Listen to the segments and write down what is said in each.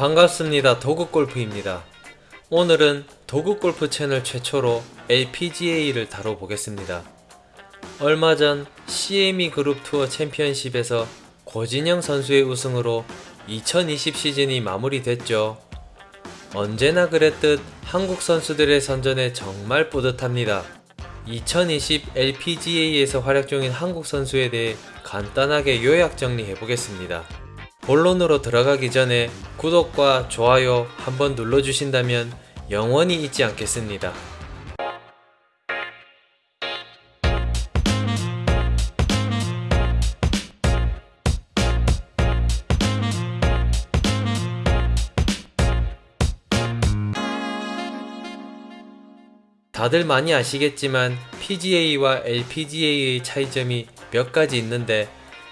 반갑습니다. 도구골프입니다. 오늘은 도구골프 채널 최초로 LPGA를 다뤄보겠습니다. 얼마 전 CME 그룹 투어 챔피언십에서 고진영 선수의 우승으로 2020 시즌이 마무리됐죠. 언제나 그랬듯 한국 선수들의 선전에 정말 뿌듯합니다. 2020 LPGA에서 활약 중인 한국 선수에 대해 간단하게 요약 정리해 보겠습니다. 본론으로 들어가기 전에 구독과 좋아요 한번 눌러주신다면 영원히 잊지 않겠습니다. 다들 많이 아시겠지만 PGA와 LPGA의 차이점이 몇 가지 있는데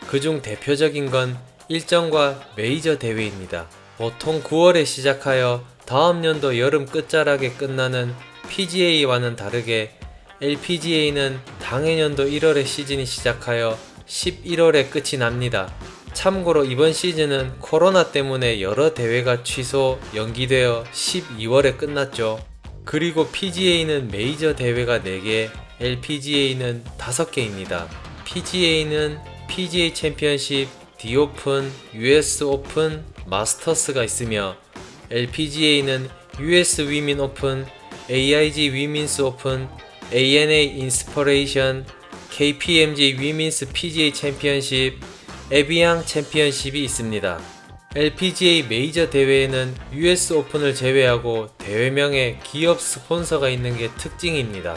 그중 대표적인 건 일정과 메이저 대회입니다. 보통 9월에 시작하여 다음 연도 여름 끝자락에 끝나는 PGA와는 다르게 LPGA는 당해년도 1월에 시즌이 시작하여 11월에 끝이 납니다. 참고로 이번 시즌은 코로나 때문에 여러 대회가 취소, 연기되어 12월에 끝났죠. 그리고 PGA는 메이저 대회가 4개, LPGA는 5개입니다. PGA는 PGA 챔피언십, 디오픈, US 오픈, 마스터스가 있으며 LPGA는 US 위민 오픈, AIG 위민스 오픈, ANA 인스퍼레이션, KPMG 위민스 PGA 챔피언십, 에비앙 챔피언십이 있습니다. LPGA 메이저 대회에는 US Open을 제외하고 대회명에 기업 스폰서가 있는 게 특징입니다.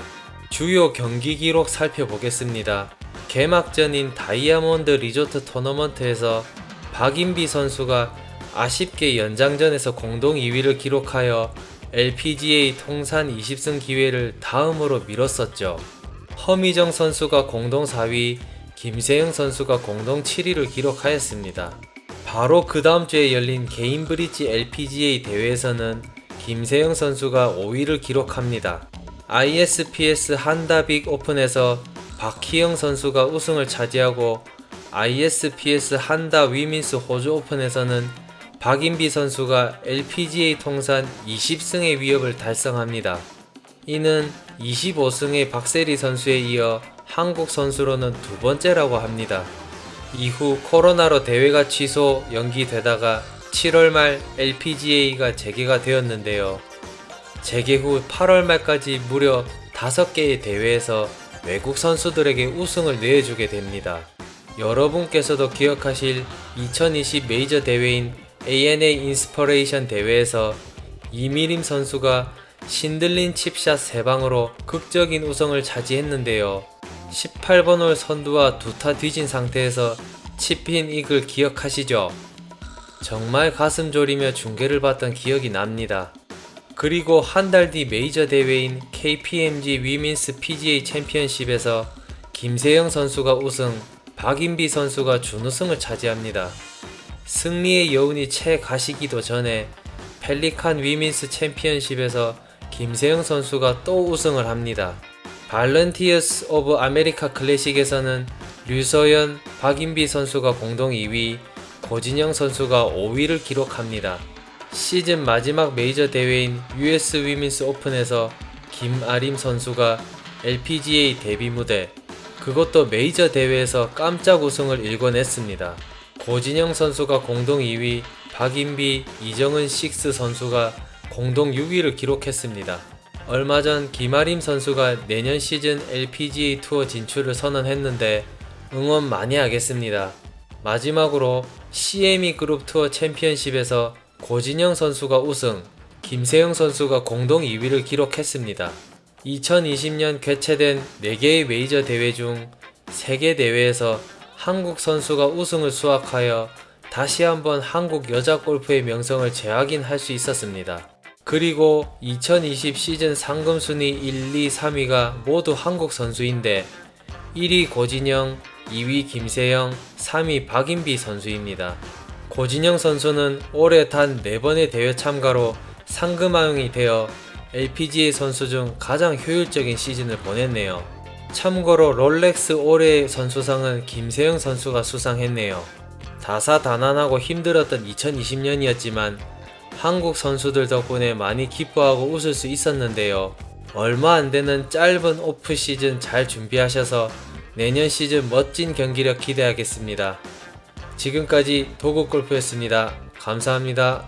주요 경기 기록 살펴보겠습니다. 개막전인 다이아몬드 리조트 토너먼트에서 박인비 선수가 아쉽게 연장전에서 공동 2위를 기록하여 LPGA 통산 20승 기회를 다음으로 밀었었죠. 허미정 선수가 공동 4위, 김세영 선수가 공동 7위를 기록하였습니다. 바로 그 다음 주에 열린 개인 브릿지 LPGA 대회에서는 김세영 선수가 5위를 기록합니다. ISPS 한다빅 오픈에서 박희영 선수가 우승을 차지하고 ISPS 한다 위민스 호주 오픈에서는 박인비 선수가 LPGA 통산 20승의 위협을 달성합니다. 이는 25승의 박세리 선수에 이어 한국 선수로는 두 번째라고 합니다. 이후 코로나로 대회가 취소 연기되다가 7월 말 LPGA가 재개가 되었는데요. 재개 후 8월 말까지 무려 5개의 대회에서 외국 선수들에게 우승을 내주게 됩니다. 여러분께서도 기억하실 2020 메이저 대회인 ANA Inspiration 대회에서 이미림 선수가 신들린 칩샷 3방으로 극적인 우승을 차지했는데요. 18번 홀 선두와 두타 뒤진 상태에서 chip-in 이글 기억하시죠? 정말 가슴 졸이며 중계를 봤던 기억이 납니다. 그리고 한 달 뒤 메이저 대회인 KPMG 위민스 PGA 챔피언십에서 김세영 선수가 우승, 박인비 선수가 준우승을 차지합니다. 승리의 여운이 채 가시기도 전에 Pelican Women's Championship에서 김세영 선수가 또 우승을 합니다. Volunteers of America Classic에서는 유소연, 박인비 선수가 공동 2위, 고진영 선수가 5위를 기록합니다. 시즌 마지막 메이저 대회인 US 위민스 오픈에서 김아림 선수가 LPGA 데뷔 무대 그것도 메이저 대회에서 깜짝 우승을 일궈냈습니다. 고진영 선수가 공동 2위, 박인비, 이정은 식스 선수가 공동 6위를 기록했습니다. 얼마 전 김아림 선수가 내년 시즌 LPGA 투어 진출을 선언했는데 응원 많이 하겠습니다. 마지막으로 CME 그룹 투어 챔피언십에서 고진영 선수가 우승, 김세영 선수가 공동 2위를 기록했습니다. 2020년 개최된 4개의 메이저 대회 중 3개 대회에서 한국 선수가 우승을 수확하여 다시 한번 한국 여자 골프의 명성을 재확인할 수 있었습니다. 그리고 2020 시즌 상금 순위 1, 2, 3위가 모두 한국 선수인데 1위 고진영, 2위 김세영, 3위 박인비 선수입니다. 고진영 선수는 올해 단 4번의 대회 참가로 상금왕이 되어 LPGA 선수 중 가장 효율적인 시즌을 보냈네요. 참고로 롤렉스 올해의 선수상은 김세영 선수가 수상했네요. 다사다난하고 힘들었던 2020년이었지만 한국 선수들 덕분에 많이 기뻐하고 웃을 수 있었는데요. 얼마 안 되는 짧은 오프 시즌 잘 준비하셔서 내년 시즌 멋진 경기력 기대하겠습니다. 지금까지 도구골프였습니다. 감사합니다.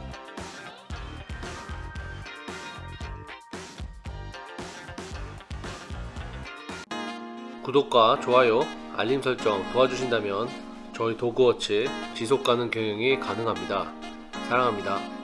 구독과 좋아요, 알림 설정 도와주신다면 저희 도그워치 지속가능 경영이 가능합니다. 사랑합니다.